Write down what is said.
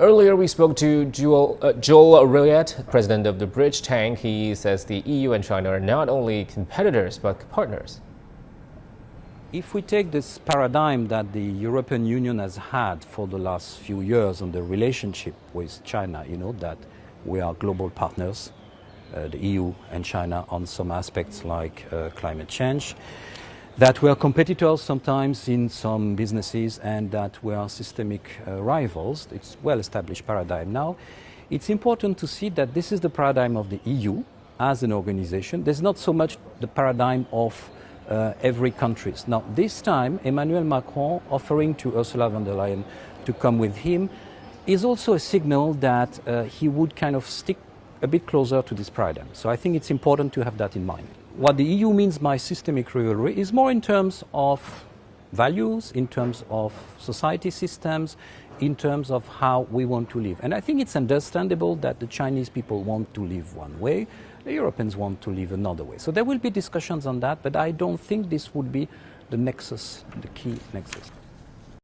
Earlier, we spoke to Joel, uh, Joel president of the Bridge Tank. He says the EU and China are not only competitors, but partners. If we take this paradigm that the European Union has had for the last few years on the relationship with China, you know, that we are global partners, uh, the EU and China on some aspects like uh, climate change, that we are competitors sometimes in some businesses and that we are systemic uh, rivals. It's well-established paradigm now. It's important to see that this is the paradigm of the EU as an organization. There's not so much the paradigm of uh, every country. Now, this time, Emmanuel Macron offering to Ursula von der Leyen to come with him is also a signal that uh, he would kind of stick a bit closer to this paradigm. So I think it's important to have that in mind. What the EU means by systemic rivalry is more in terms of values, in terms of society systems, in terms of how we want to live. And I think it's understandable that the Chinese people want to live one way, the Europeans want to live another way. So there will be discussions on that, but I don't think this would be the nexus, the key nexus.